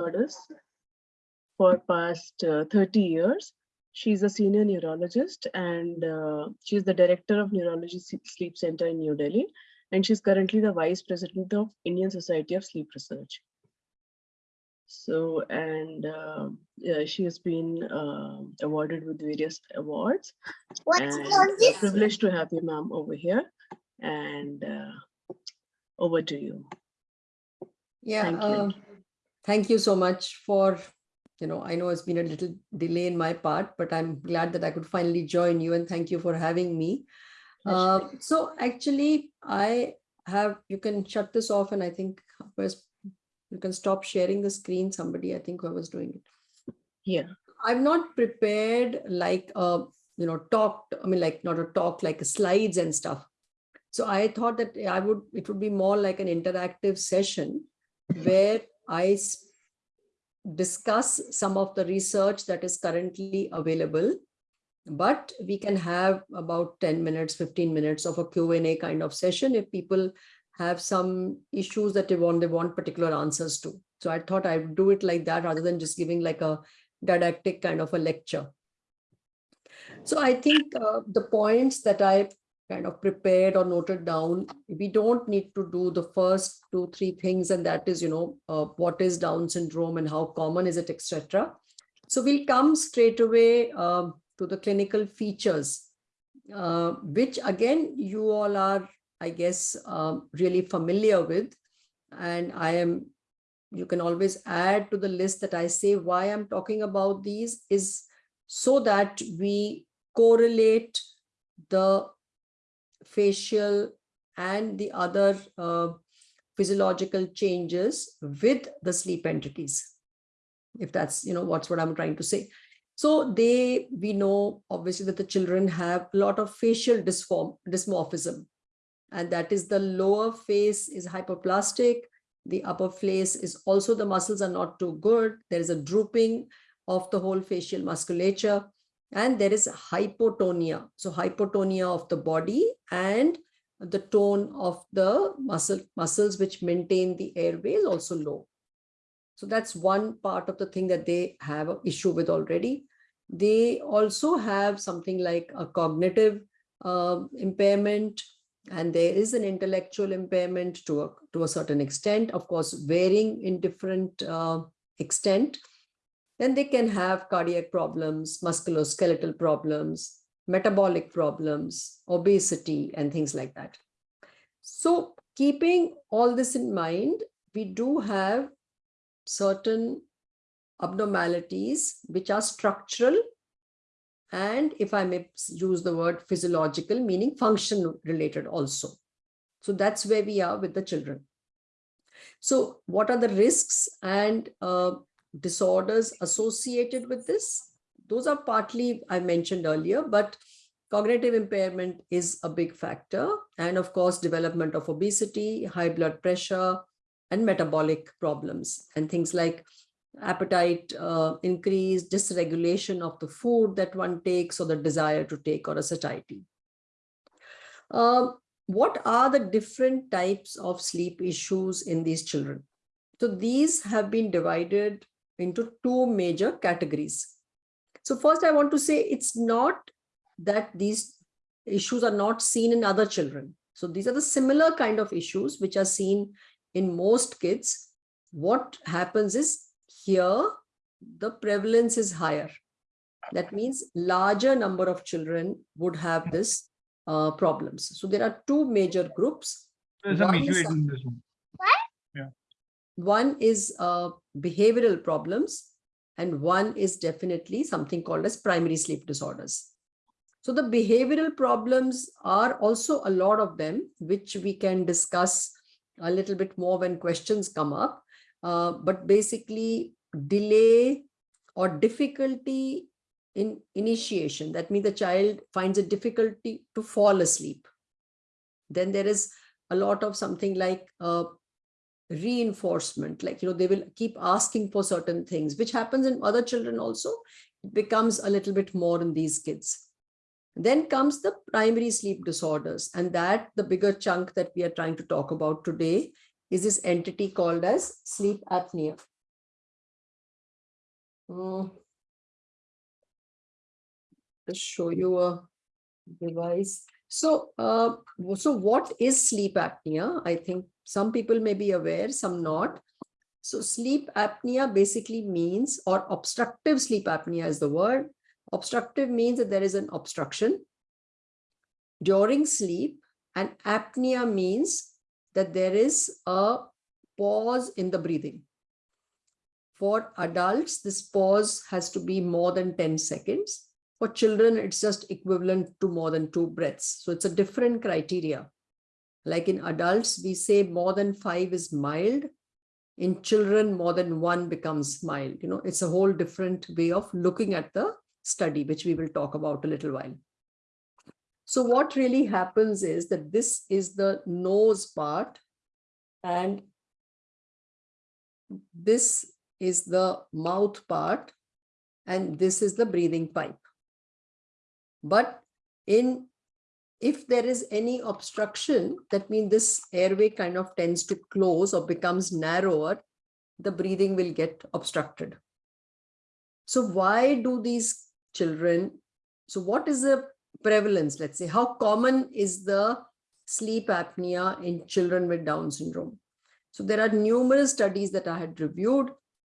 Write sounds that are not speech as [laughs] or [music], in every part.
disorders for past uh, 30 years. She's a senior neurologist and uh, she's the director of Neurology Sleep Center in New Delhi. And she's currently the vice president of Indian Society of Sleep Research. So, and uh, yeah, she has been uh, awarded with various awards. What's and on a privilege to have you, ma'am, over here. And uh, over to you. Yeah, Thank you. Thank you so much for, you know, I know it's been a little delay in my part, but I'm glad that I could finally join you and thank you for having me. Uh, so actually, I have, you can shut this off and I think first you can stop sharing the screen, somebody, I think whoever's doing it. Yeah. I'm not prepared like, uh, you know, talk, I mean, like not a talk, like slides and stuff. So I thought that I would, it would be more like an interactive session where I discuss some of the research that is currently available. But we can have about 10 minutes, 15 minutes of a Q&A kind of session if people have some issues that they want, they want particular answers to. So I thought I'd do it like that rather than just giving like a didactic kind of a lecture. So I think uh, the points that I kind of prepared or noted down, we don't need to do the first two, three things, and that is, you know, uh, what is Down syndrome and how common is it, etc. So we'll come straight away um, to the clinical features, uh, which again, you all are, I guess, um, really familiar with. And I am, you can always add to the list that I say why I'm talking about these is so that we correlate the facial and the other uh, physiological changes with the sleep entities if that's you know what's what i'm trying to say. So they we know obviously that the children have a lot of facial dysform dysmorphism and that is the lower face is hypoplastic the upper face is also the muscles are not too good there is a drooping of the whole facial musculature and there is hypotonia. So hypotonia of the body and the tone of the muscle muscles which maintain the airway is also low. So that's one part of the thing that they have an issue with already. They also have something like a cognitive uh, impairment. And there is an intellectual impairment to a to a certain extent. Of course varying in different uh, extent then they can have cardiac problems, musculoskeletal problems, metabolic problems, obesity, and things like that. So keeping all this in mind, we do have certain abnormalities which are structural and if I may use the word physiological, meaning function related also. So that's where we are with the children. So what are the risks and uh, disorders associated with this. Those are partly I mentioned earlier, but cognitive impairment is a big factor. And of course, development of obesity, high blood pressure, and metabolic problems and things like appetite uh, increase, dysregulation of the food that one takes or the desire to take or a satiety. Uh, what are the different types of sleep issues in these children? So these have been divided into two major categories. So first I want to say it's not that these issues are not seen in other children. So these are the similar kind of issues which are seen in most kids. What happens is here the prevalence is higher. That means larger number of children would have this uh, problems. So there are two major groups. There's some issue is- in this one. One is uh, behavioral problems and one is definitely something called as primary sleep disorders. So the behavioral problems are also a lot of them, which we can discuss a little bit more when questions come up. Uh, but basically delay or difficulty in initiation. That means the child finds a difficulty to fall asleep. Then there is a lot of something like uh, reinforcement like you know they will keep asking for certain things which happens in other children also it becomes a little bit more in these kids then comes the primary sleep disorders and that the bigger chunk that we are trying to talk about today is this entity called as sleep apnea Mm. Just show you a device. So, uh, so what is sleep apnea? I think some people may be aware, some not. So sleep apnea basically means, or obstructive sleep apnea is the word. Obstructive means that there is an obstruction during sleep and apnea means that there is a pause in the breathing. For adults, this pause has to be more than 10 seconds. For children, it's just equivalent to more than two breaths. So it's a different criteria. Like in adults, we say more than five is mild. In children, more than one becomes mild. You know, it's a whole different way of looking at the study, which we will talk about a little while. So what really happens is that this is the nose part and this is the mouth part and this is the breathing pipe. But in if there is any obstruction, that means this airway kind of tends to close or becomes narrower, the breathing will get obstructed. So why do these children, so what is the prevalence, let's say, how common is the sleep apnea in children with Down syndrome? So there are numerous studies that I had reviewed.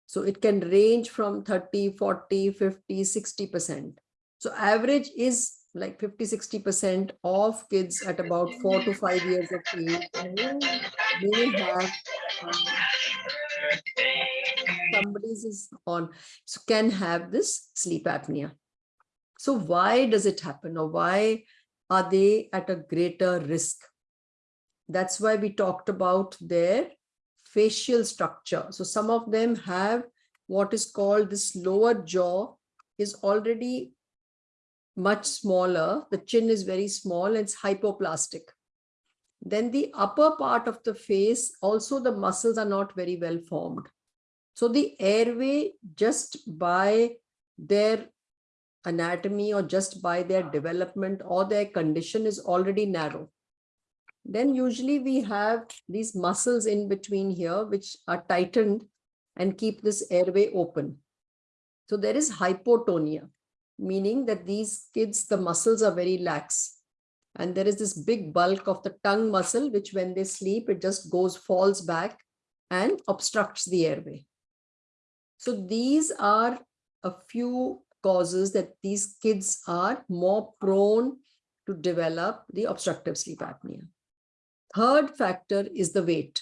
So it can range from 30, 40, 50, 60%. So average is like 50, 60% of kids at about four to five years of age may have um, somebody's is on, so can have this sleep apnea. So why does it happen or why are they at a greater risk? That's why we talked about their facial structure. So some of them have what is called this lower jaw is already much smaller. The chin is very small. It's hypoplastic. Then the upper part of the face, also the muscles are not very well formed. So the airway just by their anatomy or just by their development or their condition is already narrow. Then usually we have these muscles in between here, which are tightened and keep this airway open. So there is hypotonia, meaning that these kids, the muscles are very lax. And there is this big bulk of the tongue muscle, which when they sleep, it just goes, falls back and obstructs the airway. So these are a few causes that these kids are more prone to develop the obstructive sleep apnea. Third factor is the weight.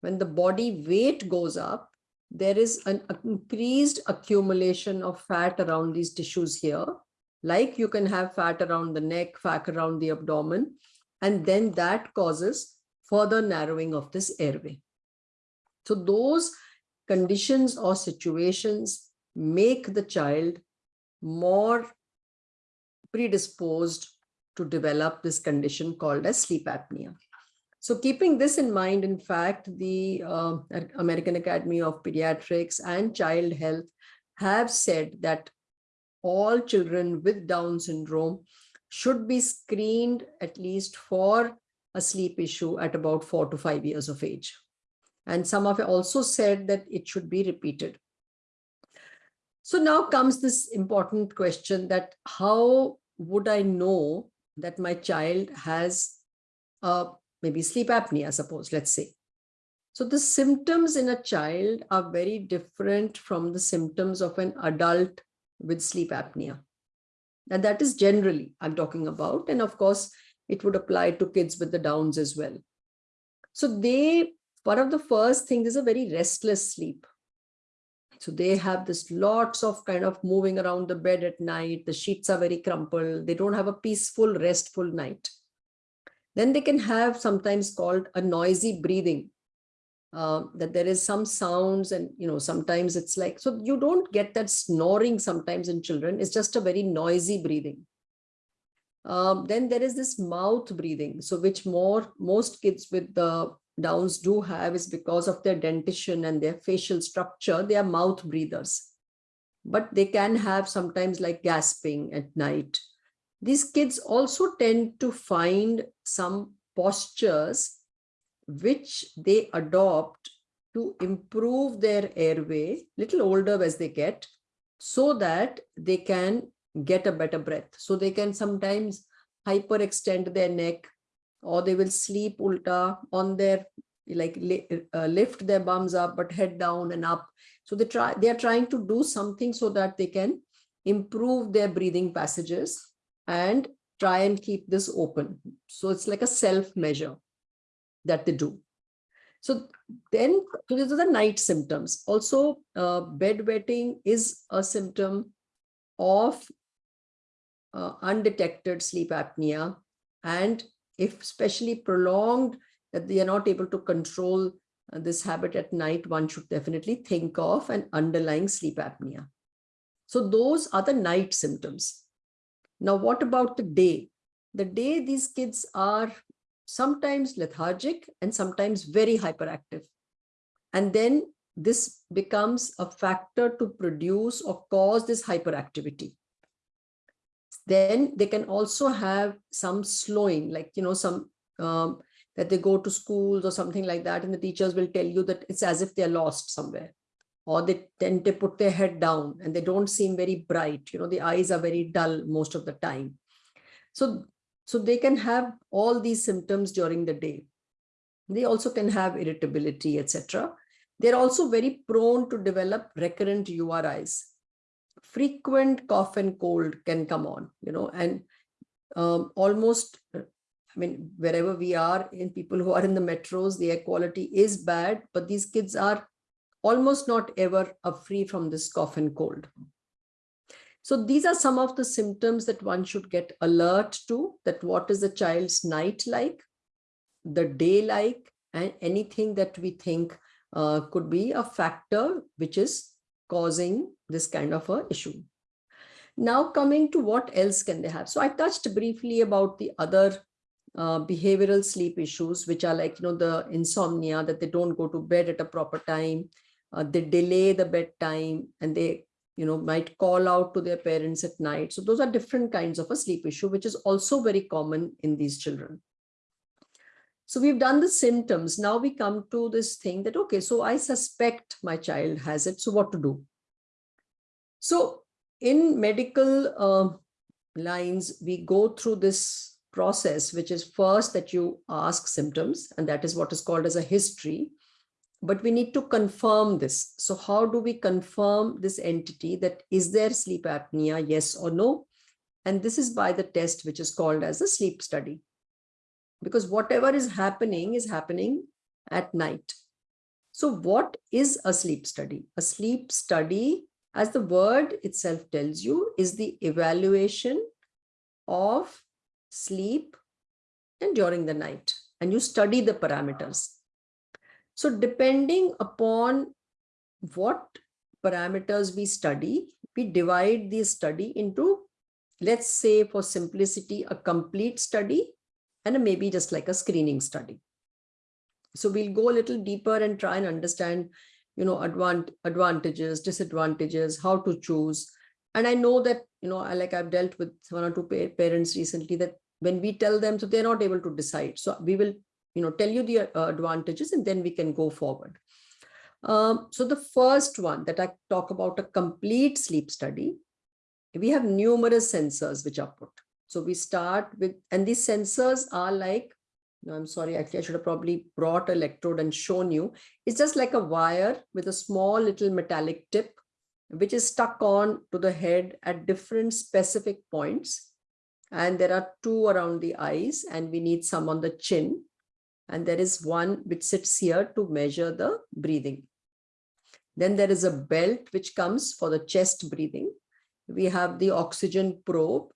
When the body weight goes up, there is an increased accumulation of fat around these tissues here. Like you can have fat around the neck, fat around the abdomen, and then that causes further narrowing of this airway. So those conditions or situations make the child more predisposed to develop this condition called as sleep apnea. So keeping this in mind, in fact, the uh, American Academy of Pediatrics and Child Health have said that all children with Down syndrome should be screened at least for a sleep issue at about four to five years of age. And some have also said that it should be repeated. So now comes this important question that how would I know that my child has uh, maybe sleep apnea, suppose, let's say. So the symptoms in a child are very different from the symptoms of an adult with sleep apnea. And that is generally I'm talking about. And of course, it would apply to kids with the downs as well. So they, one of the first things is a very restless sleep. So they have this lots of kind of moving around the bed at night. The sheets are very crumpled. They don't have a peaceful, restful night. Then they can have sometimes called a noisy breathing. Uh, that there is some sounds and you know sometimes it's like so you don't get that snoring sometimes in children it's just a very noisy breathing um, then there is this mouth breathing so which more most kids with the downs do have is because of their dentition and their facial structure, they are mouth breathers. But they can have sometimes like gasping at night. These kids also tend to find some postures which they adopt to improve their airway, little older as they get, so that they can get a better breath. So they can sometimes hyperextend their neck or they will sleep ulta on their like uh, lift their bums up but head down and up so they try they are trying to do something so that they can improve their breathing passages and try and keep this open. So it's like a self measure that they do. So then so these are the night symptoms. Also uh, bedwetting is a symptom of uh, undetected sleep apnea. And if especially prolonged that they are not able to control uh, this habit at night one should definitely think of an underlying sleep apnea. So those are the night symptoms now what about the day? The day these kids are sometimes lethargic and sometimes very hyperactive. And then this becomes a factor to produce or cause this hyperactivity. Then they can also have some slowing like you know some um, that they go to schools or something like that and the teachers will tell you that it's as if they're lost somewhere or they tend to put their head down and they don't seem very bright you know the eyes are very dull most of the time. So so they can have all these symptoms during the day. They also can have irritability etc they're also very prone to develop recurrent URIs frequent cough and cold can come on, you know, and um, almost, I mean, wherever we are in people who are in the metros, the air quality is bad, but these kids are almost not ever free from this cough and cold. So these are some of the symptoms that one should get alert to, that what is the child's night like, the day like, and anything that we think uh, could be a factor which is causing this kind of a issue. Now coming to what else can they have? So I touched briefly about the other uh, behavioral sleep issues, which are like, you know, the insomnia, that they don't go to bed at a proper time, uh, they delay the bedtime and they, you know, might call out to their parents at night. So those are different kinds of a sleep issue, which is also very common in these children. So we've done the symptoms. Now we come to this thing that, okay, so I suspect my child has it. So what to do? So in medical uh, lines, we go through this process, which is first that you ask symptoms, and that is what is called as a history. But we need to confirm this. So how do we confirm this entity that is there sleep apnea, yes or no? And this is by the test, which is called as a sleep study because whatever is happening is happening at night. So what is a sleep study? A sleep study, as the word itself tells you, is the evaluation of sleep and during the night. And you study the parameters. So depending upon what parameters we study, we divide the study into, let's say for simplicity, a complete study and maybe just like a screening study. So we'll go a little deeper and try and understand, you know, advant advantages, disadvantages, how to choose. And I know that, you know, I like I've dealt with one or two pa parents recently that when we tell them, so they're not able to decide. So we will, you know, tell you the uh, advantages and then we can go forward. Um, so the first one that I talk about a complete sleep study, we have numerous sensors which are put. So we start with, and these sensors are like, no, I'm sorry, actually I should have probably brought electrode and shown you. It's just like a wire with a small little metallic tip, which is stuck on to the head at different specific points. And there are two around the eyes and we need some on the chin. And there is one which sits here to measure the breathing. Then there is a belt which comes for the chest breathing. We have the oxygen probe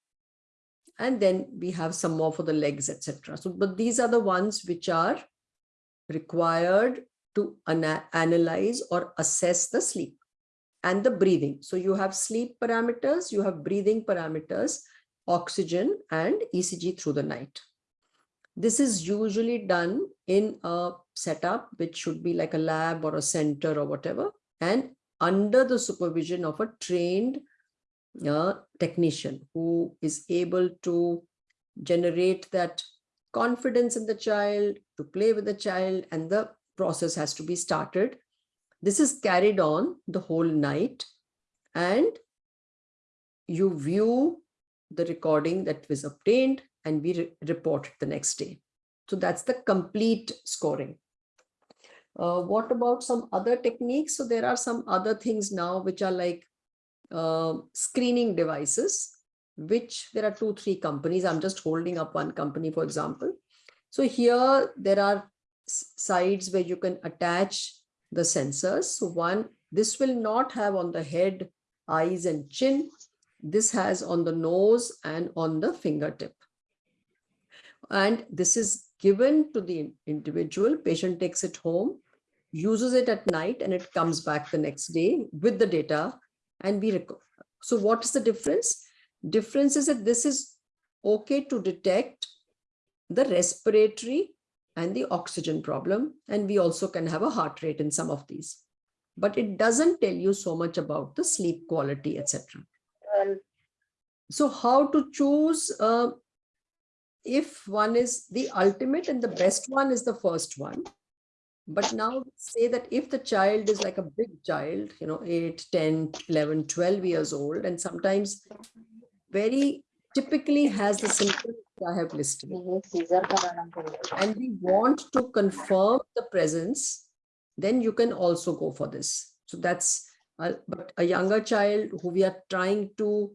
and then we have some more for the legs, etc. So, but these are the ones which are required to ana analyze or assess the sleep and the breathing. So you have sleep parameters, you have breathing parameters, oxygen and ECG through the night. This is usually done in a setup, which should be like a lab or a center or whatever, and under the supervision of a trained a technician who is able to generate that confidence in the child, to play with the child, and the process has to be started. This is carried on the whole night. And you view the recording that was obtained and we re- report the next day. So that's the complete scoring. Uh, what about some other techniques? So there are some other things now which are like uh, screening devices, which there are two, three companies. I'm just holding up one company, for example. So here there are sides where you can attach the sensors. So one, this will not have on the head, eyes and chin. This has on the nose and on the fingertip. And this is given to the individual, patient takes it home, uses it at night and it comes back the next day with the data and we record. So what is the difference? Difference is that this is okay to detect the respiratory and the oxygen problem. And we also can have a heart rate in some of these. But it doesn't tell you so much about the sleep quality, etc. So how to choose uh, if one is the ultimate and the best one is the first one. But now say that if the child is like a big child, you know, 8, 10, 11, 12 years old, and sometimes very typically has the symptoms I have listed. And we want to confirm the presence, then you can also go for this. So that's, uh, but a younger child who we are trying to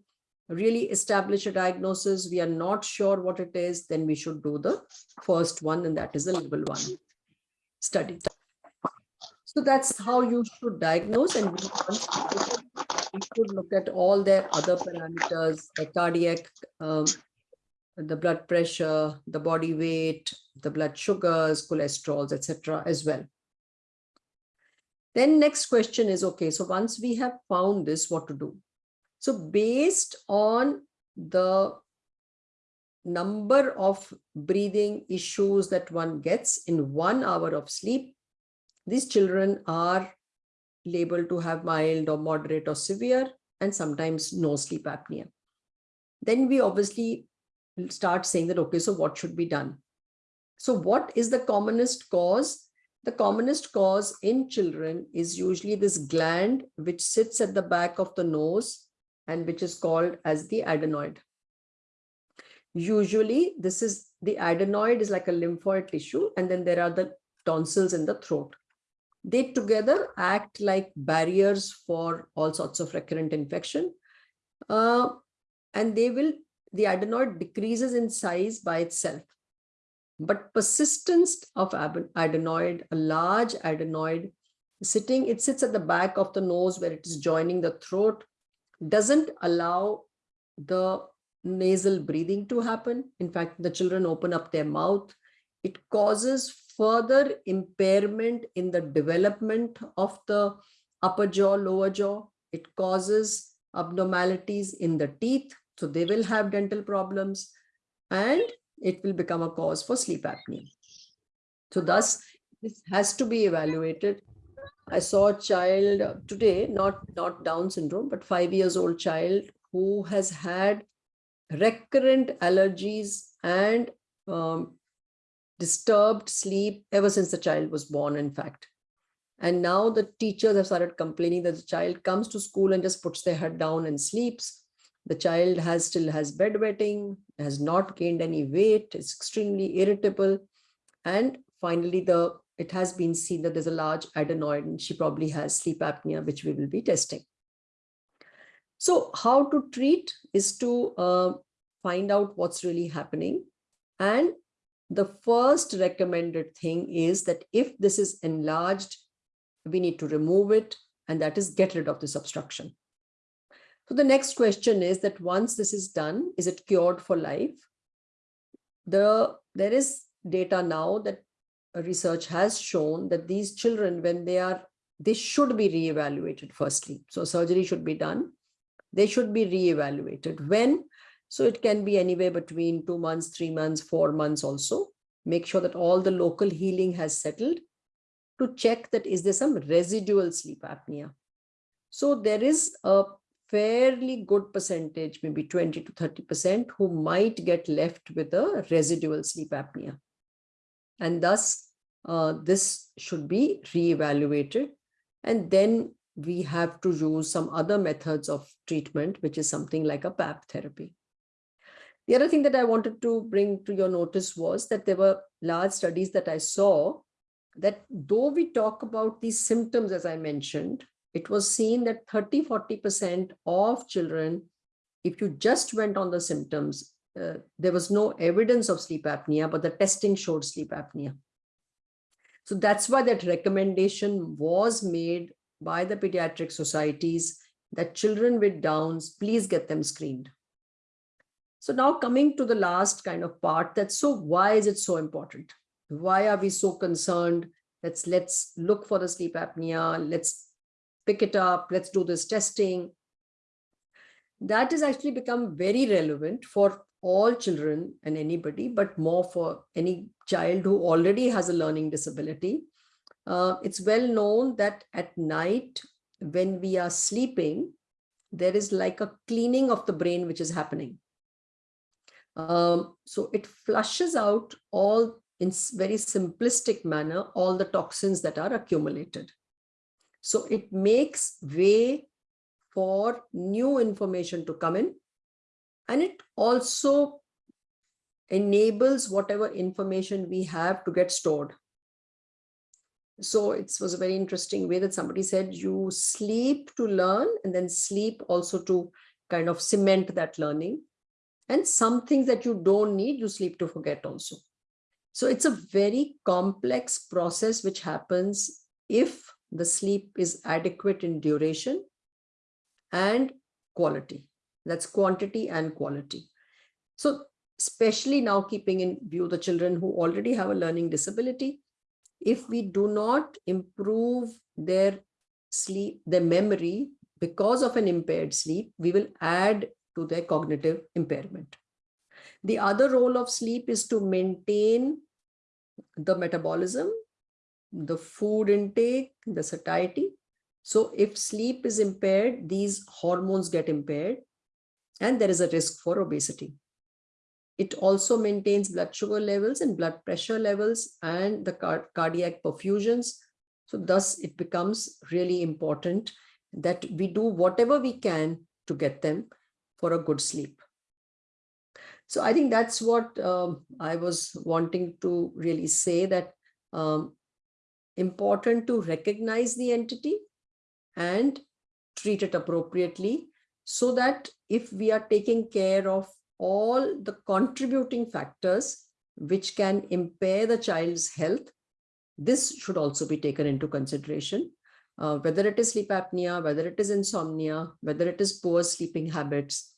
really establish a diagnosis, we are not sure what it is, then we should do the first one, and that is the level one study. So that's how you should diagnose and we should look at all their other parameters, the cardiac, um, the blood pressure, the body weight, the blood sugars, cholesterols, etc. as well. Then next question is, okay, so once we have found this, what to do? So based on the number of breathing issues that one gets in one hour of sleep, these children are labeled to have mild or moderate or severe and sometimes no sleep apnea. Then we obviously start saying that, okay, so what should be done? So what is the commonest cause? The commonest cause in children is usually this gland which sits at the back of the nose and which is called as the adenoid. Usually this is the adenoid is like a lymphoid tissue and then there are the tonsils in the throat. They together act like barriers for all sorts of recurrent infection. Uh, and they will, the adenoid decreases in size by itself. But persistence of adenoid, a large adenoid sitting, it sits at the back of the nose where it is joining the throat, doesn't allow the nasal breathing to happen. In fact, the children open up their mouth. It causes further impairment in the development of the upper jaw, lower jaw. It causes abnormalities in the teeth. So they will have dental problems and it will become a cause for sleep apnea. So thus, this has to be evaluated. I saw a child today, not, not Down syndrome, but five years old child who has had recurrent allergies and um, disturbed sleep ever since the child was born, in fact. And now the teachers have started complaining that the child comes to school and just puts their head down and sleeps. The child has still has bedwetting, has not gained any weight, is extremely irritable. And finally, the it has been seen that there's a large adenoid and she probably has sleep apnea, which we will be testing. So how to treat is to uh, find out what's really happening. And the first recommended thing is that if this is enlarged, we need to remove it, and that is get rid of this obstruction. So the next question is that once this is done, is it cured for life? The, there is data now that research has shown that these children, when they are, they should be reevaluated firstly. So surgery should be done. They should be reevaluated. When? So it can be anywhere between two months, three months, four months also. Make sure that all the local healing has settled to check that is there some residual sleep apnea. So there is a fairly good percentage, maybe 20 to 30%, who might get left with a residual sleep apnea. And thus, uh, this should be reevaluated. And then we have to use some other methods of treatment, which is something like a PAP therapy. The other thing that I wanted to bring to your notice was that there were large studies that I saw that though we talk about these symptoms, as I mentioned, it was seen that 30, 40% of children, if you just went on the symptoms, uh, there was no evidence of sleep apnea, but the testing showed sleep apnea. So that's why that recommendation was made by the pediatric societies that children with Downs, please get them screened. So now coming to the last kind of part, that so why is it so important? Why are we so concerned? Let's let's look for the sleep apnea. Let's pick it up. Let's do this testing. That has actually become very relevant for all children and anybody, but more for any child who already has a learning disability. Uh, it's well known that at night, when we are sleeping, there is like a cleaning of the brain which is happening. Um, so it flushes out all in very simplistic manner, all the toxins that are accumulated. So it makes way for new information to come in. And it also enables whatever information we have to get stored. So it was a very interesting way that somebody said you sleep to learn and then sleep also to kind of cement that learning. And some things that you don't need, you sleep to forget also. So it's a very complex process which happens if the sleep is adequate in duration and quality. That's quantity and quality. So especially now keeping in view the children who already have a learning disability, if we do not improve their sleep, their memory because of an impaired sleep, we will add to their cognitive impairment. The other role of sleep is to maintain the metabolism, the food intake, the satiety. So if sleep is impaired, these hormones get impaired and there is a risk for obesity. It also maintains blood sugar levels and blood pressure levels and the car cardiac perfusions. So thus it becomes really important that we do whatever we can to get them for a good sleep. So I think that's what um, I was wanting to really say that um, important to recognize the entity and treat it appropriately so that if we are taking care of all the contributing factors which can impair the child's health, this should also be taken into consideration. Uh, whether it is sleep apnea, whether it is insomnia, whether it is poor sleeping habits,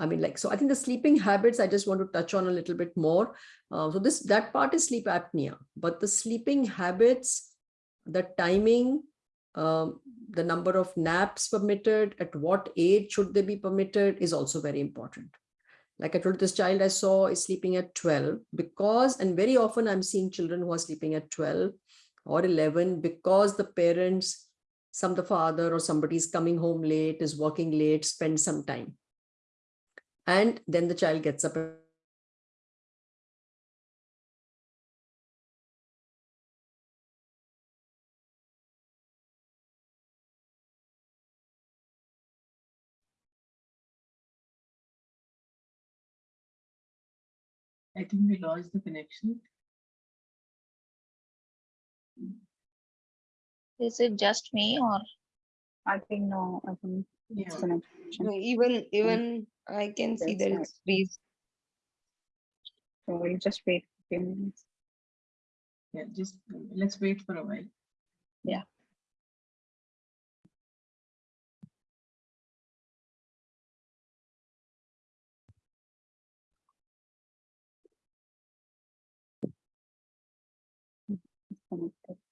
I mean, like, so I think the sleeping habits, I just want to touch on a little bit more. Uh, so this, that part is sleep apnea, but the sleeping habits, the timing, um, the number of naps permitted, at what age should they be permitted is also very important. Like I told this child I saw is sleeping at 12 because, and very often I'm seeing children who are sleeping at 12 or 11 because the parents, some the father or somebody is coming home late, is working late, spend some time and then the child gets up I think we lost the connection. Is it just me or? I think no, I think Yeah. it's connection. No, even, even mm. I can see That's there right. is freeze. So we'll just wait a few minutes. Yeah, just let's wait for a while. Yeah. It's connected.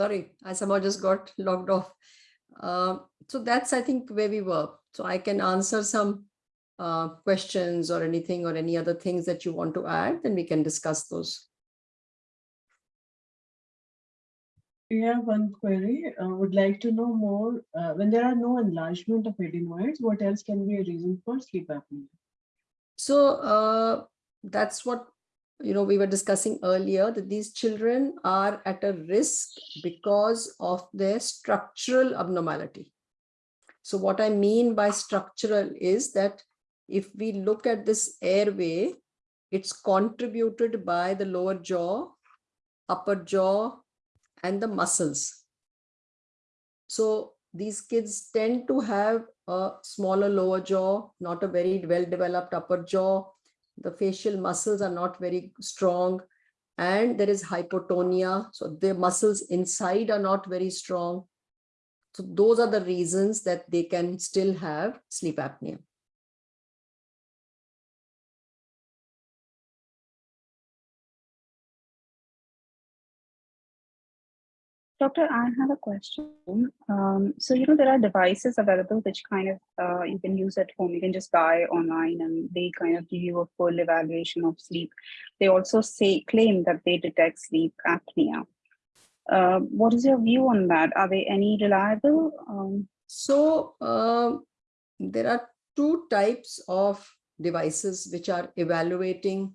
Sorry, I somehow just got [laughs] logged off. Uh, so that's, I think, where we were. So I can answer some uh, questions or anything or any other things that you want to add, then we can discuss those. We have one query, uh, would like to know more, uh, when there are no enlargement of adenoids, what else can be a reason for sleep apnea? So uh, that's what you know we were discussing earlier that these children are at a risk because of their structural abnormality. So what I mean by structural is that if we look at this airway, it's contributed by the lower jaw, upper jaw, and the muscles. So these kids tend to have a smaller lower jaw, not a very well developed upper jaw. The facial muscles are not very strong and there is hypotonia. So the muscles inside are not very strong. So those are the reasons that they can still have sleep apnea. Doctor, I have a question. Um, so, you know, there are devices available which kind of uh, you can use at home. You can just buy online and they kind of give you a full evaluation of sleep. They also say claim that they detect sleep apnea. Uh, what is your view on that? Are they any reliable? Um, So um, there are two types of devices which are evaluating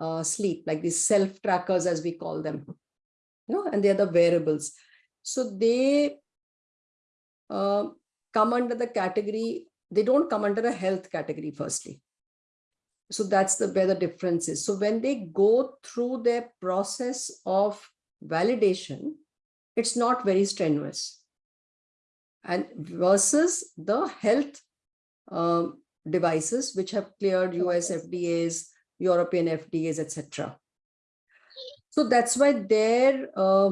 uh, sleep, like these self trackers, as we call them. You know, and they are the wearables. So they uh, come under the category, they don't come under a health category, firstly. So that's the where the difference is. So when they go through their process of validation, it's not very strenuous and versus the health um, devices which have cleared US FDAs, European FDAs, etc. So that's why their uh,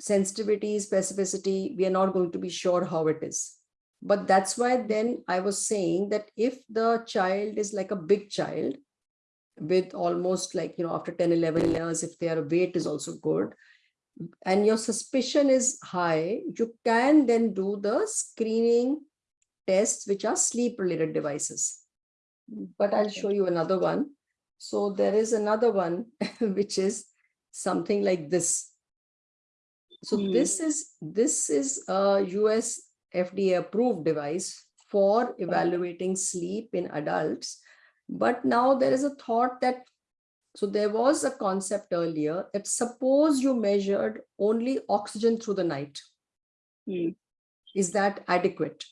sensitivity, specificity, we are not going to be sure how it is. But that's why then I was saying that if the child is like a big child with almost like, you know, after 10, 11 years, if their weight is also good, and your suspicion is high, you can then do the screening tests, which are sleep related devices. But I'll show you another one. So there is another one, [laughs] which is something like this. So Hmm. this is this is a US FDA approved device for evaluating sleep in adults. But now there is a thought that so there was a concept earlier that suppose you measured only oxygen through the night. Hmm. Is that adequate?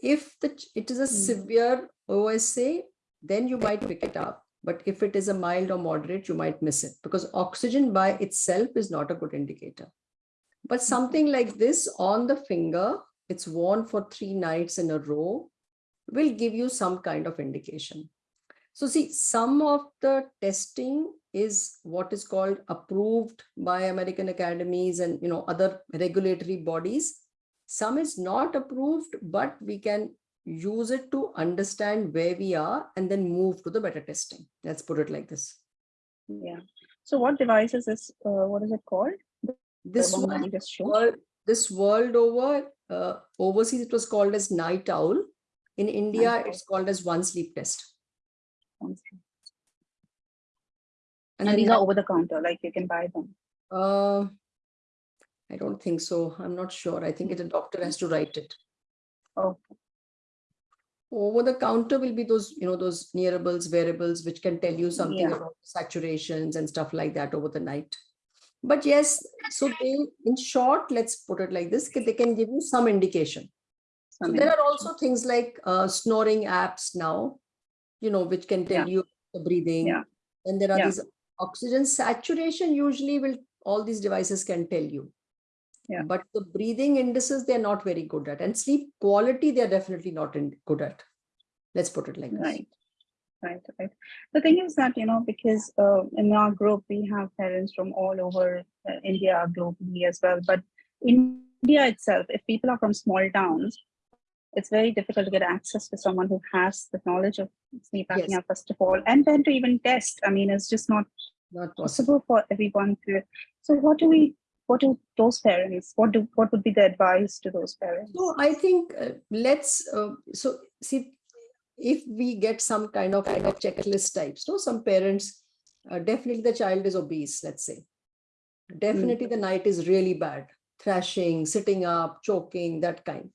If the, it is a Hmm. severe OSA, then you might pick it up. But if it is a mild or moderate, you might miss it because oxygen by itself is not a good indicator. But mm-hmm. something like this on the finger, it's worn for three nights in a row, will give you some kind of indication. So see, some of the testing is what is called approved by American academies and you know other regulatory bodies. Some is not approved, but we can use it to understand where we are and then move to the better testing. Let's put it like this. yeah. So, what device is this? Uh, what is it called? This the one one, you just showed. world, this world over, uh, overseas it was called as NightOwl. In India, Night it's called as one sleep test. And, then these are over the counter, like you can buy them. Uh, I don't think so. I'm not sure. I think it, a doctor has to write it. Oh, Over the counter will be those, you know, those nearables, wearables, which can tell you something Yeah. about saturations and stuff like that over the night. But yes, so they, in short, let's put it like this, they can give you some indication. So some there are also things like uh, snoring apps now, you know, which can tell Yeah. you the breathing. Yeah. And there are Yeah. these oxygen saturation usually will, all these devices can tell you. Yeah. But the breathing indices, they're not very good at. And sleep quality, they're definitely not in, good at. Let's put it like this. Right. Right, right. The thing is that, you know, because uh, in our group, we have parents from all over uh, India, globally as well. But in India itself, if people are from small towns, it's very difficult to get access to someone who has the knowledge of sleep Yes. apnea, first of all, and then to even test. I mean, it's just not not possible. possible for everyone to. So what do we, what do those parents, what do, what would be the advice to those parents? So I think uh, let's, uh, so see, if we get some kind of, kind of checklist types, so some parents, uh, definitely the child is obese, let's say. Definitely the night is really bad, thrashing, sitting up, choking, that kind.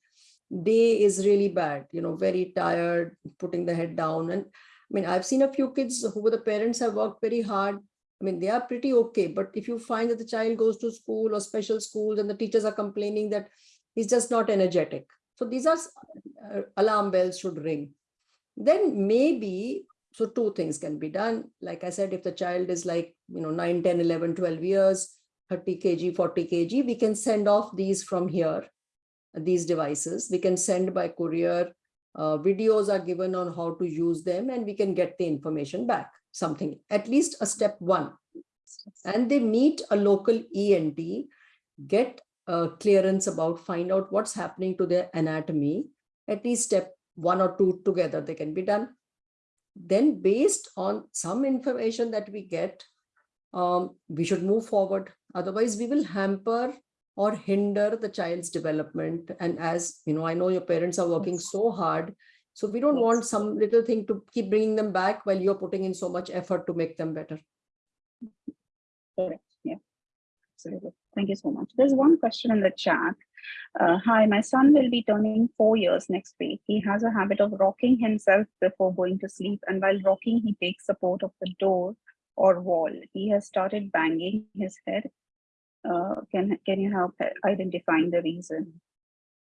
Day is really bad, you know, very tired, putting the head down. And I mean, I've seen a few kids who the parents have worked very hard. I mean, they are pretty okay, but if you find that the child goes to school or special schools and the teachers are complaining that he's just not energetic. So these are uh, alarm bells should ring. Then maybe, so two things can be done. Like I said, if the child is like, you know, 9, 10, 11, 12 years, 30 kg, 40 kg, we can send off these from here, these devices. We can send by courier. Uh, videos are given on how to use them and we can get the information back, something, at least a step one. And they meet a local ENT, get uh, clearance about, find out what's happening to their anatomy, at least step one or two together, they can be done. Then based on some information that we get, um, we should move forward. Otherwise, we will hamper or hinder the child's development. And as you know, I know your parents are working so hard. So we don't Yes. want some little thing to keep bringing them back while you're putting in so much effort to make them better. Correct, yeah. Absolutely. Thank you so much. There's one question in the chat. Uh, hi, my son will be turning four years next week. He has a habit of rocking himself before going to sleep, and while rocking, he takes support of the door or wall. He has started banging his head. Uh, can can you help identifying the reason?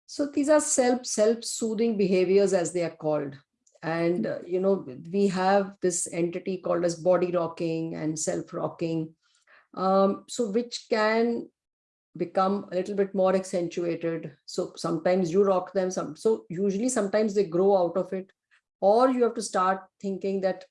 So these are self self-soothing behaviors as they are called. And uh, you know, we have this entity called as body rocking and self-rocking. Um, so which can become a little bit more accentuated. So sometimes you rock them, some so usually sometimes they grow out of it, or you have to start thinking that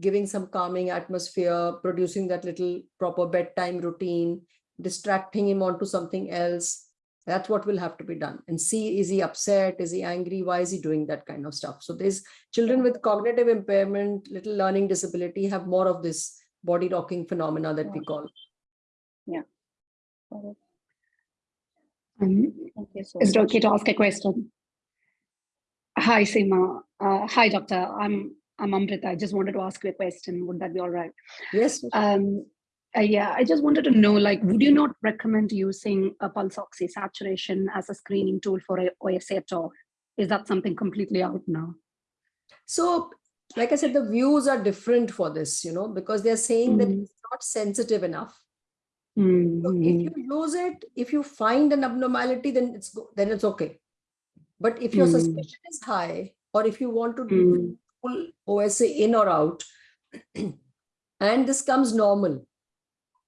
giving some calming atmosphere, producing that little proper bedtime routine, distracting him onto something else. That's what will have to be done. And see, is he upset? Is he angry? Why is he doing that kind of stuff? So there's children with cognitive impairment, little learning disability have more of this body rocking phenomena that we call. Yeah. it. Um, Thank you so is it okay to ask a question? Hi, Seema. Uh, hi, doctor. I'm I'm Amrita. I just wanted to ask you a question. Would that be all right? Yes, Um, uh, yeah, I just wanted to know, like, would you not recommend using a pulse oxy saturation as a screening tool for OSA at all? Is that something completely out now? So, like I said, the views are different for this, you know, because they're saying that Mhm. it's not sensitive enough. So if you Mhm. use it, if you find an abnormality, then it's then it's okay. But if your Mm. suspicion is high, or if you want to do Mm. full OSA in or out, [clears throat] and this comes normal.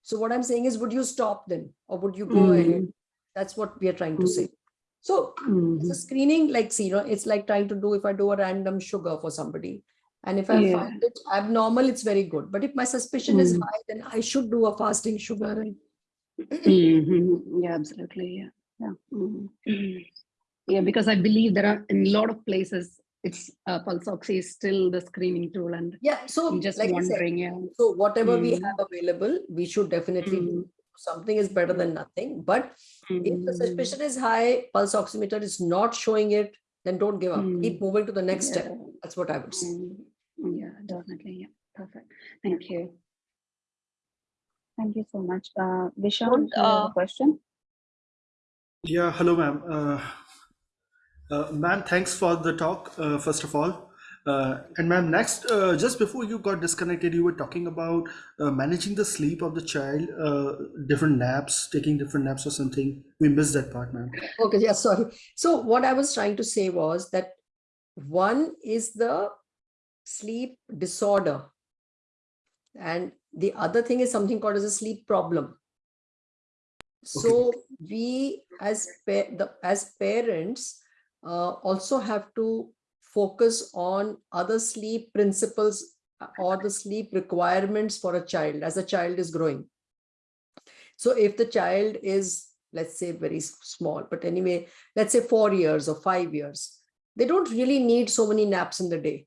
So what I'm saying is, would you stop then, or would you go ahead? Mm. That's what we are trying to say. So it's Mhm. a screening, like, see, you know, it's like trying to do if I do a random sugar for somebody. And if I Yeah. find it abnormal, it's very good. But if my suspicion is Mm. high, then I should do a fasting sugar. Mhm. Yeah, absolutely. Yeah. Yeah. Mhm. [clears throat] Yeah, because I believe there are in a lot of places it's uh, pulse oxy is still the screening tool, and Yeah. So, I'm just like I said, wondering. Yeah. so whatever we Mm. have available, we should definitely do. Mm. Something is better than nothing. But if the Mm. suspicion is high, pulse oximeter is not showing it, then don't give up. Keep Mm. moving to the next step. That's what I would say. Mm. Yeah, definitely. Yeah, perfect. Thank you. Thank you so much. Uh, Vishal, you have a uh, question? Yeah, hello, ma'am. Uh, uh, ma'am, thanks for the talk, uh, first of all. Uh, and ma'am, next, uh, just before you got disconnected, you were talking about uh, managing the sleep of the child, uh, different naps, taking different naps or something. We missed that part, ma'am. Okay, yeah, sorry. So what I was trying to say was that one is the sleep disorder. And the other thing is something called as a sleep problem. So we as pa- the as parents uh, also have to focus on other sleep principles uh, or the sleep requirements for a child as a child is growing. So if the child is, let's say, very small, but anyway, let's say four years or five years, they don't really need so many naps in the day.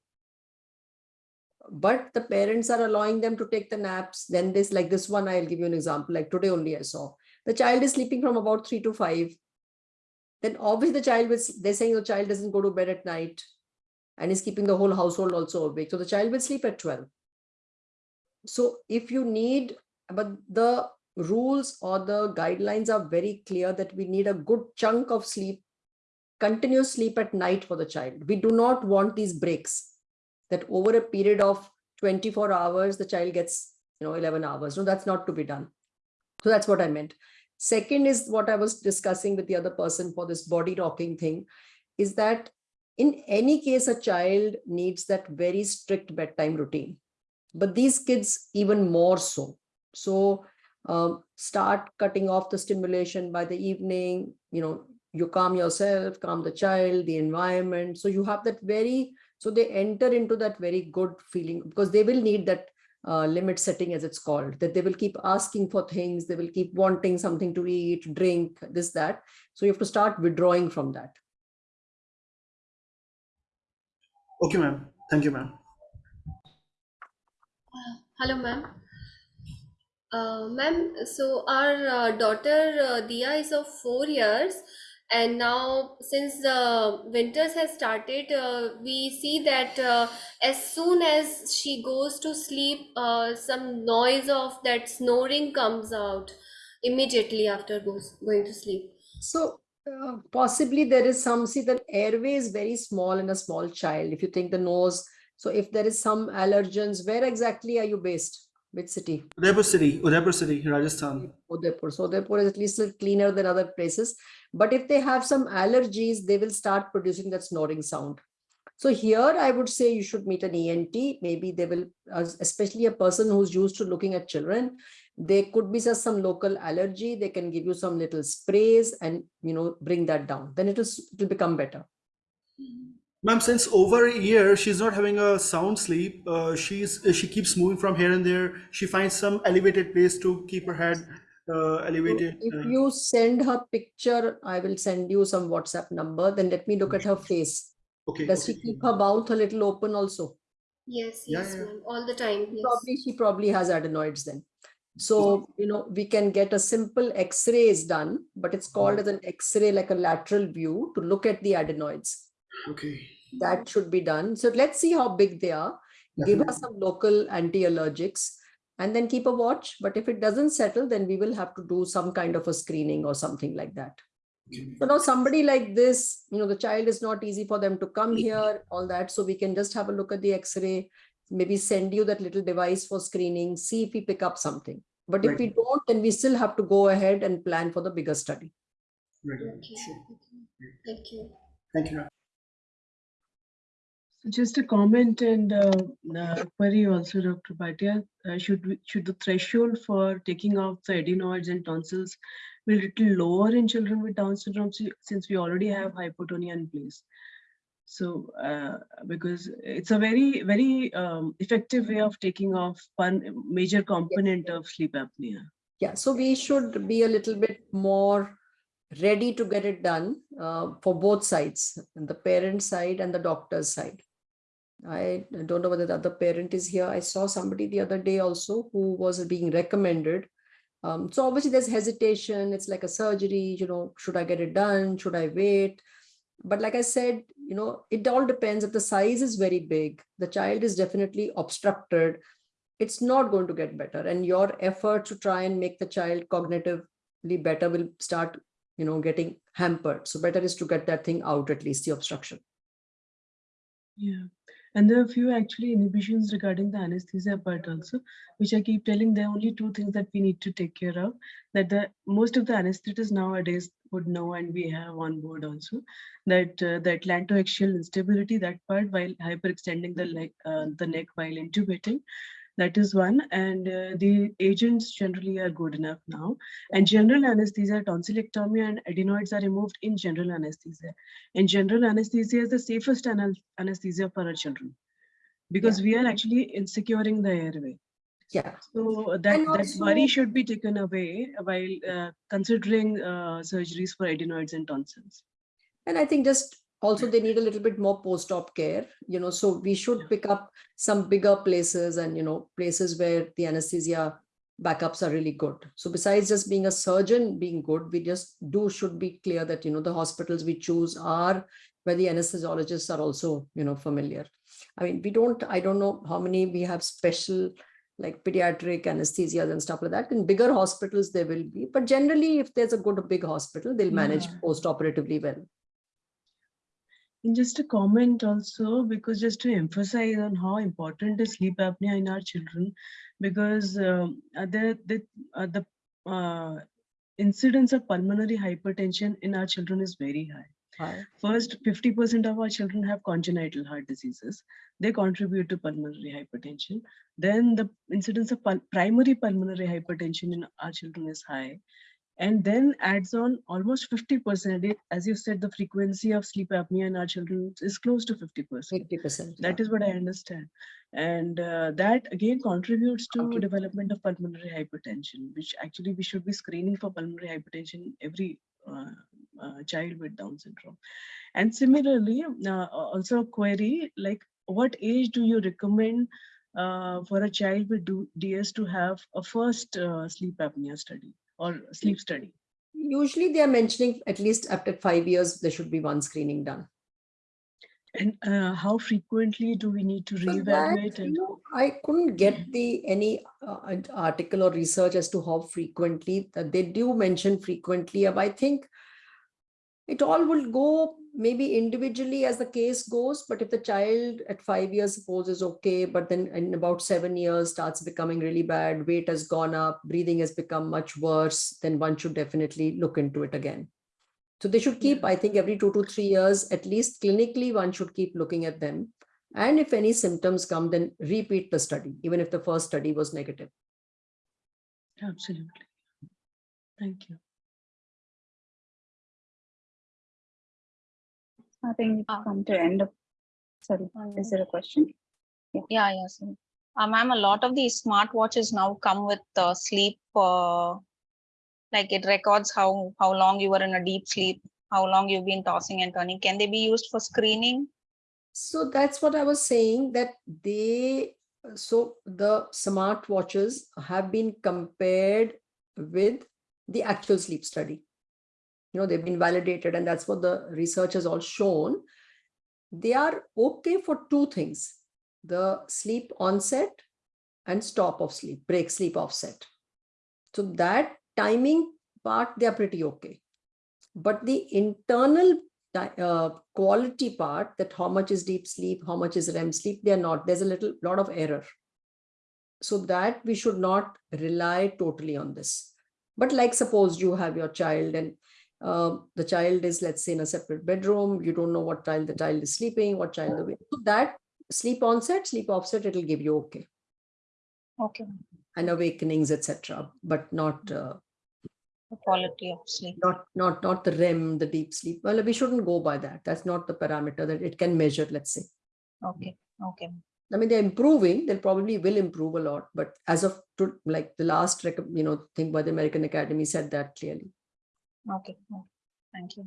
but the parents are allowing them to take the naps. Then this, like this one, I'll give you an example. Like today only I saw the child is sleeping from about three to five. Then obviously the child was, they're saying the child doesn't go to bed at night and is keeping the whole household also awake. So the child will sleep at 12. So if you need, but the rules or the guidelines are very clear that we need a good chunk of sleep, continuous sleep at night for the child. We do not want these breaks that over a period of 24 hours, the child gets, you know, 11 hours. No, that's not to be done. So that's what I meant. Second is what I was discussing with the other person for this body rocking thing is that in any case, a child needs that very strict bedtime routine. But these kids even more so. So um, start cutting off the stimulation by the evening, you know, you calm yourself, calm the child, the environment. So you have that very, so they enter into that very good feeling because they will need that uh, limit setting as it's called, that they will keep asking for things, they will keep wanting something to eat, drink, this, that. So you have to start withdrawing from that. Okay, ma'am. Thank you, ma'am. Hello, ma'am. Uh, ma'am, so our uh, daughter uh, Dia is of four years, and now since the winters has started, uh, we see that uh, as soon as she goes to sleep, uh, some noise of that snoring comes out immediately after goes going to sleep. So uh, possibly there is some, see the airway is very small in a small child. If you think the nose, so if there is some allergens, where exactly are you based? Which city? Udaipur City, Udaipur City, Rajasthan. Udaipur. So Udaipur is at least cleaner than other places. But if they have some allergies, they will start producing that snoring sound. So here I would say you should meet an ENT. Maybe they will, uh, especially a person who's used to looking at children, there could be just some local allergy. They can give you some little sprays and, you know, bring that down. Then it is, it will become better. Ma'am, since over a year she's not having a sound sleep. Uh, she's she keeps moving from here and there. She finds some elevated place to keep her head uh, So elevated. If uh, you send her picture, I will send you some WhatsApp number. Then let me look at her face. okay. Does she keep her mouth a little open also? Yes, yes, yeah. ma'am, all the time. Yes. Probably, she probably has adenoids then. So, you know, we can get a simple x-ray is done, but it's called as an X-ray, like a lateral view to look at the adenoids. Okay. That should be done. So let's see how big they are. Give us some local anti-allergics and then keep a watch. But if it doesn't settle, then we will have to do some kind of a screening or something like that. Okay. So now somebody like this, you know, the child is not easy for them to come here, all that. So we can just have a look at the x-ray, maybe send you that little device for screening, see if we pick up something. But if we don't, then we still have to go ahead and plan for the bigger study. Right. Okay, Sure. okay. Thank you. Thank you. So Just a comment and uh, uh, query also, Dr. Bhatia. Uh, should we, should the threshold for taking out the adenoids and tonsils be a little lower in children with Down syndrome since we already have hypotonia in place? So uh, because it's a very very um, effective way of taking off one major component of sleep apnea. Yeah, so we should be a little bit more ready to get it done uh, for both sides, the parent side and the doctor's side. I don't know whether the other parent is here. I saw somebody the other day also who was being recommended. Um, so obviously there's hesitation. It's like a surgery, you know, should I get it done? Should I wait? But like I said, you know, it all depends if the size is very big, the child is definitely obstructed, it's not going to get better. And your effort to try and make the child cognitively better will start, you know, getting hampered. So better is to get that thing out, at least the obstruction. Yeah, and there are a few actually inhibitions regarding the anesthesia part also, which I keep telling there are only two things that we need to take care of. That the most of the anesthetists nowadays would know, and we have on board also, that uh, the atlantoaxial instability, that part while hyperextending the leg, uh, the neck while intubating, that is one. And uh, the agents generally are good enough now. And general anesthesia, tonsillectomy and adenoids are removed in general anesthesia. And general anesthesia is the safest anesthesia for our children because we are actually securing the airway. Yeah. So that, And that worry should be taken away while uh, considering uh, surgeries for adenoids and tonsils. And I think just also they need a little bit more post-op care, you know, so we should pick up some bigger places and, you know, places where the anesthesia backups are really good. So besides just being a surgeon being good, we just do should be clear that, you know, the hospitals we choose are where the anesthesiologists are also, you know, familiar. I mean, we don't, I don't know how many we have special like pediatric anesthesias and stuff like that. In bigger hospitals, there will be, but generally, if there's a good big hospital, they'll manage Yeah. post-operatively well. And just a comment also, because just to emphasize on how important is sleep apnea in our children, because um, uh, the the uh, the uh, incidence of pulmonary hypertension in our children is very high. Hi. First, 50% of our children have congenital heart diseases. They contribute to pulmonary hypertension. Then the incidence of pul- primary pulmonary hypertension in our children is high. And then adds on almost 50%. It- As you said, the frequency of sleep apnea in our children is close to 50%. 80%. That is what I understand. And uh, that again contributes to Okay. development of pulmonary hypertension, which actually we should be screening for pulmonary hypertension every uh, uh, child with Down syndrome. And similarly, uh, also a query like what age do you recommend uh, for a child with DS to have a first uh, sleep apnea study or sleep study? Usually they are mentioning at least after five years, there should be one screening done. And uh, how frequently do we need to that, reevaluate? you And know, I couldn't get the any uh, article or research as to how frequently that they do mention frequently. but I think it all will go maybe individually as the case goes. But if the child at five years suppose is okay, but then in about seven years starts becoming really bad, weight has gone up, breathing has become much worse, then one should definitely look into it again. So they should keep, I think, every two to three years, at least clinically, one should keep looking at them. And if any symptoms come, then repeat the study, even if the first study was negative. absolutely. Thank you. I think we've Ah. come to end of, sorry, is there a question? Yeah, yeah, yes. Uh, ma'am, a lot of these smartwatches now come with uh, sleep, uh, like it records how, how long you were in a deep sleep, how long you've been tossing and turning. Can they be used for screening? So that's what I was saying that they, so the smart watches have been compared with the actual sleep study. You know, they've been validated and that's what the research has all shown. They are okay for two things, the sleep onset and stop of sleep, break sleep offset. So that timing part, they are pretty okay. But the internal uh, quality part that how much is deep sleep, how much is REM sleep, they're not. There's a little lot of error. So that we should not rely totally on this. But like suppose you have your child and uh, the child is let's say in a separate bedroom, you don't know what child the child is sleeping, what child the so that sleep onset, sleep offset, it'll give you okay Okay, and awakenings, etc. But not uh, the quality of sleep. not not not the REM, the deep sleep. Well, we shouldn't go by that. That's not the parameter that it can measure. Let's say. Okay, okay. I mean, they're improving. They'll probably will improve a lot. But as of to, like the last, you know, thing by the American Academy said that clearly. Okay, okay. thank you.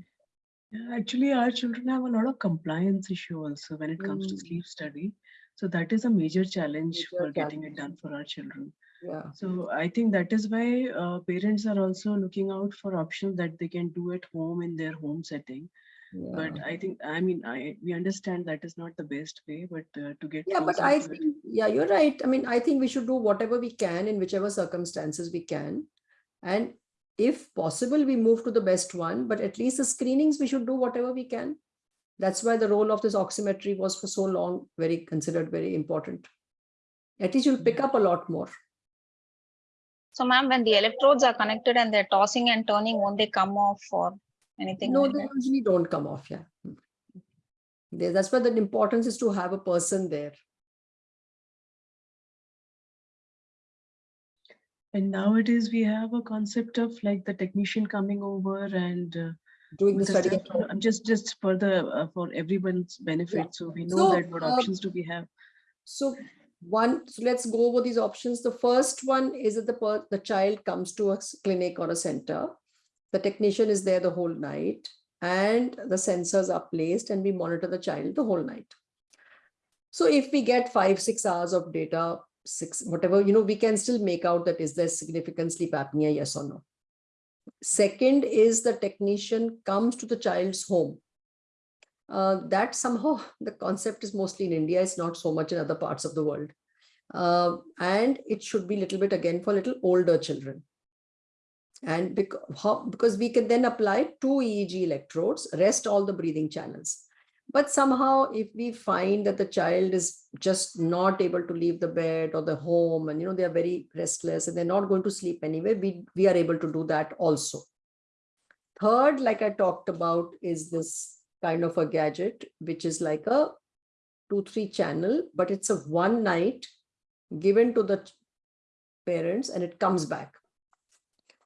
Actually, our children have a lot of compliance issue also when it comes to Mm. sleep study. So that is a major challenge Major for getting it done for our children. Yeah. So I think that is why uh, parents are also looking out for options that they can do at home in their home setting. Yeah. But I think, I mean, I, we understand that is not the best way, but uh, to get. Yeah, but I to it- yeah, you're right. I mean, I think we should do whatever we can in whichever circumstances we can. And if possible, we move to the best one, but at least the screenings, we should do whatever we can. That's why the role of this oximetry was for so long very considered very important. At least you'll pick up a lot more. So ma'am, when the electrodes are connected and they're tossing and turning, won't they come off or anything No, like they that? usually don't come off. Yeah. Mm. That's why the importance is to have a person there. And nowadays we have a concept of like the technician coming over and uh, Doing the study. stuff at home. to- I'm just, just for the, uh, for everyone's benefit. So we know So, that what uh, options do we have? So one, so let's go over these options. The first one is that the per, the child comes to a clinic or a center. The technician is there the whole night and the sensors are placed and we monitor the child the whole night. So if we get five, six hours of data, six, whatever, you know, we can still make out that is there significant sleep apnea, yes or no. Second is the technician comes to the child's home. Uh, that somehow [laughs] the concept is mostly in India, it's not so much in other parts of the world. Uh, and it should be little bit again for little older children. And because, how, because we can then apply two EEG electrodes, rest all the breathing channels. But somehow if we find that the child is just not able to leave the bed or the home and you know they are very restless and they're not going to sleep anyway, we, we are able to do that also. Third, like I talked about, is this kind of a gadget, which is like a two, three channel, but it's a one night given to the parents and it comes back.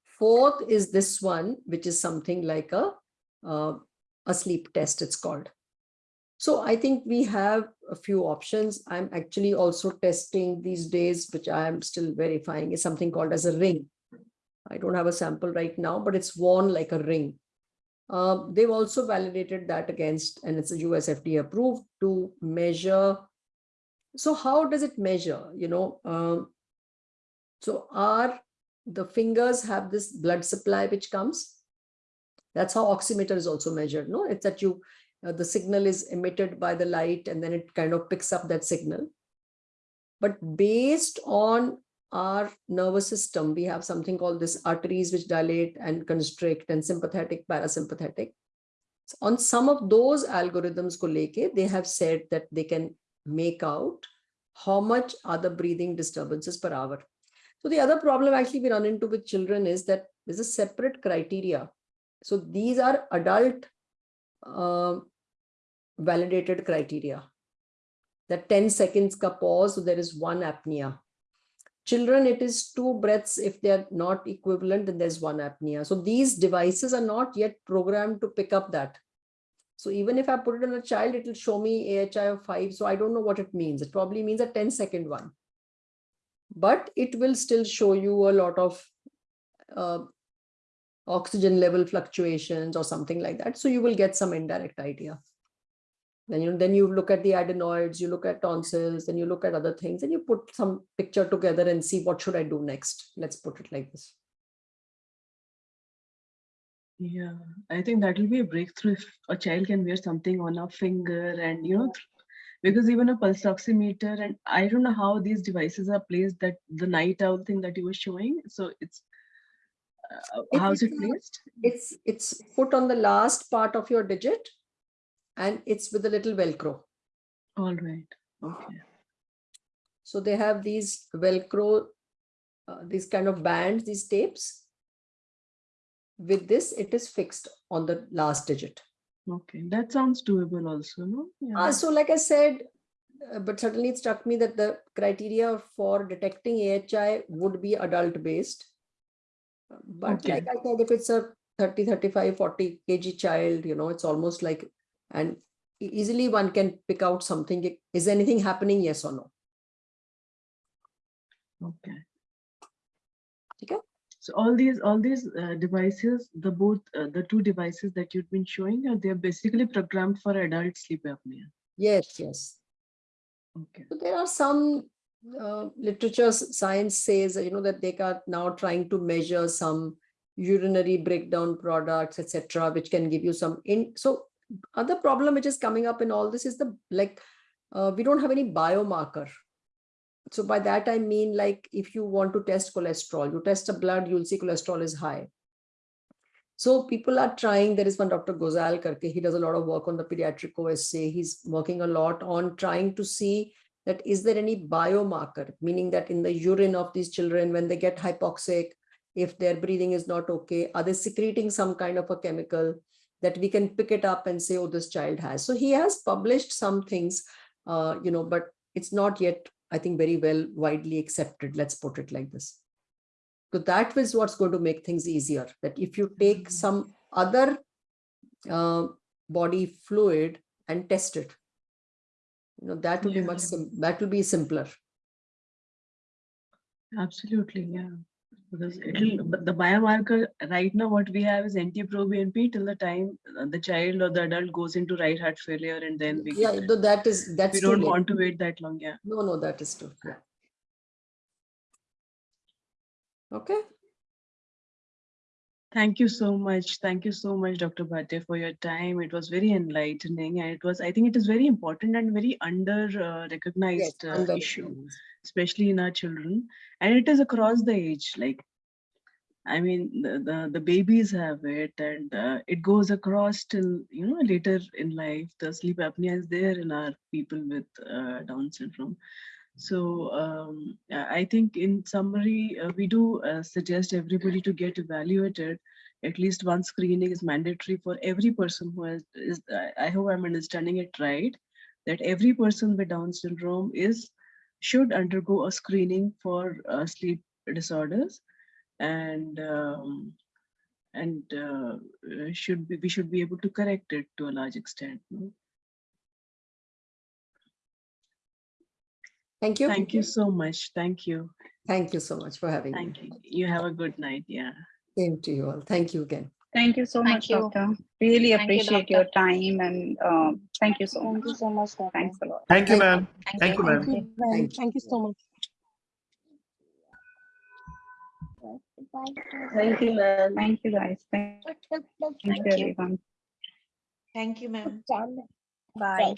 Fourth is this one, which is something like a, uh, a sleep test, it's called. So I think we have a few options. I'm actually also testing these days, which I am still verifying, is something called as a ring. I don't have a sample right now, but it's worn like a ring. Uh, they've also validated that against, and it's a US FDA approved to measure. So how does it measure? You know, um, so are the fingers have this blood supply which comes. That's how oximeter is also measured. No, it's that you uh, the signal is emitted by the light and then it kind of picks up that signal. But based on our nervous system, we have something called this arteries which dilate and constrict and sympathetic, parasympathetic. So on some of those algorithms ko leke, they have said that they can make out how much are the breathing disturbances per hour. So the other problem actually we run into with children is that there's a separate criteria. So these are adult uh, validated criteria. That 10 seconds ka pause, so there is one apnea. Children, it is two breaths. If they are not equivalent, then there's one apnea. So these devices are not yet programmed to pick up that. So even if I put it on a child, it will show me AHI of five. So I don't know what it means. It probably means a 10 second one. But it will still show you a lot of uh, oxygen level fluctuations or something like that. So you will get some indirect idea. Then you then you look at the adenoids, you look at tonsils, then you look at other things, and you put some picture together and see what should I do next. Let's put it like this. Yeah, I think that will be a breakthrough if a child can wear something on a finger and you know, because even a pulse oximeter and I don't know how these devices are placed. That the NightOwl thing that you were showing, so it's uh, It how's it is placed? It's it's put on the last part of your digit, and it's with a little Velcro. All right. Okay. So they have these Velcro, uh, these kind of bands, these tapes. With this, it is fixed on the last digit. Okay. That sounds doable also, no? Yeah. Uh, so like I said, uh, but certainly it struck me that the criteria for detecting AHI would be adult based. Uh, But Okay. like I said, if it's a 30, 35, 40 kg child, you know, it's almost like, and easily one can pick out something. Is anything happening? Yes or no? Okay. Okay. So all these all these uh, devices, the both uh, the two devices that you've been showing, are they're basically programmed for adult sleep apnea. Yes, yes. Okay. So there are some uh, literature science says, you know, that they are now trying to measure some urinary breakdown products, etc., which can give you some in. So other problem which is coming up in all this is the like uh, we don't have any biomarker. So by that I mean like if you want to test cholesterol, you test a blood, you'll see cholesterol is high. So people are trying. There is one Dr. Gozal Karke. He does a lot of work on the pediatric OSA. He's working a lot on trying to see that is there any biomarker, meaning that in the urine of these children, when they get hypoxic, if their breathing is not okay, are they secreting some kind of a chemical that we can pick it up and say, oh, this child has. So he has published some things, uh, you know, but it's not yet, I think, very well widely accepted. Let's put it like this. So that is what's going to make things easier. That if you take some other uh, body fluid and test it, you know, that will be much, sim- that will be simpler. Absolutely. Yeah. Because it'll, but the biomarker right now, what we have is NT-proBNP till the time the child or the adult goes into right heart failure and then we Yeah, though that is, that's we don't late. want to wait that long, yeah. No, no, that is true. Yeah. Okay, Thank you so much. Thank you so much, Dr. Bhatte, for your time. It was very enlightening and it was, I think it is very important and very under uh, yes, recognized uh, issue, especially in our children. And it is across the age, like, I mean, the, the, the babies have it and uh, it goes across till, you know, later in life, the sleep apnea is there in our people with uh, Down syndrome. So um, I think in summary, uh, we do uh, suggest everybody to get evaluated. At least one screening is mandatory for every person who has, is, I- I hope I'm understanding it right, that every person with Down syndrome is, should undergo a screening for uh, sleep disorders. And, um, and uh, uh, should be, we should be able to correct it to a large extent. no? Thank you. Thank you so much. Thank you. Thank you so much for having me. Thank you. You have a good night. Yeah. Same to you all. Thank you again. Thank you so Thank much, you. doctor. Really Thank you, appreciate your time and um, thank you so Thank you so much, Doctor. Thanks a lot. Thank you, ma'am. Thank you, ma'am. Thank you. Thank you so much. Thank you, ma'am. Thank you, guys. Thank thank you, Thank you. everyone. Thank you, ma'am. Bye.